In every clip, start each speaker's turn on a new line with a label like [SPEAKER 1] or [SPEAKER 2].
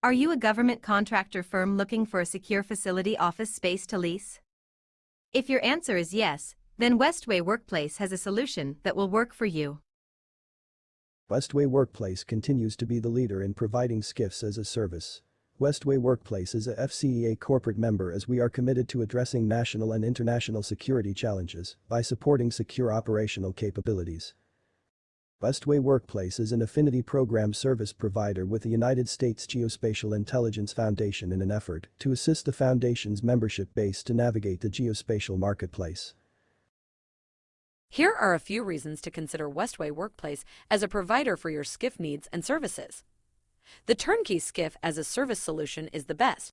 [SPEAKER 1] Are you a government contractor firm looking for a secure facility office space to lease? If your answer is yes, then Westway Workplace has a solution that will work for you.
[SPEAKER 2] Westway Workplace continues to be the leader in providing SCIFs as a service. Westway Workplace is AFCEA corporate member as we are committed to addressing national and international security challenges by supporting secure operational capabilities. Westway Workplace is an affinity program service provider with the United States Geospatial Intelligence Foundation in an effort to assist the foundation's membership base to navigate the geospatial marketplace.
[SPEAKER 3] Here are a few reasons to consider Westway Workplace as a provider for your SCIF needs and services. The turnkey SCIF as a service solution is the best.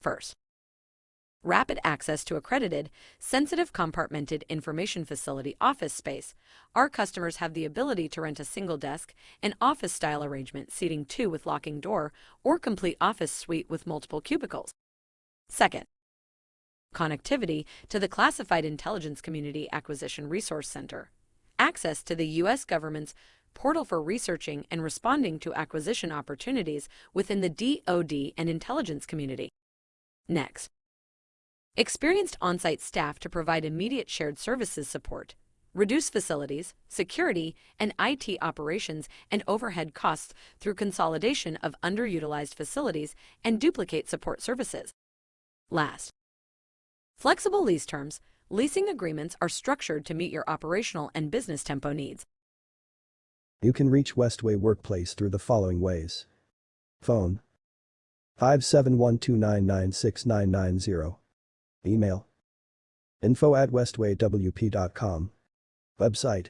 [SPEAKER 3] First, rapid access to accredited, sensitive compartmented information facility office space. Our customers have the ability to rent a single desk, an office-style arrangement seating two with locking door, or complete office suite with multiple cubicles. Second, connectivity to the Classified Intelligence Community Acquisition Resource Center, access to the U.S. government's portal for researching and responding to acquisition opportunities within the DoD and intelligence community. Next, Experienced on-site staff to provide immediate shared services support, reduce facilities, security, and IT operations and overhead costs through consolidation of underutilized facilities and duplicate support services. Last, flexible lease terms, leasing agreements are structured to meet your operational and business tempo needs.
[SPEAKER 2] You can reach Westway Workplace through the following ways. Phone 57129969990 Email. Info at westwaywp.com. Website.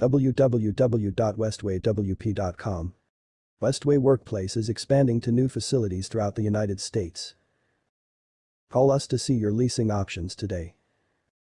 [SPEAKER 2] www.westwaywp.com. Westway Workplace is expanding to new facilities throughout the United States. Call us to see your leasing options today.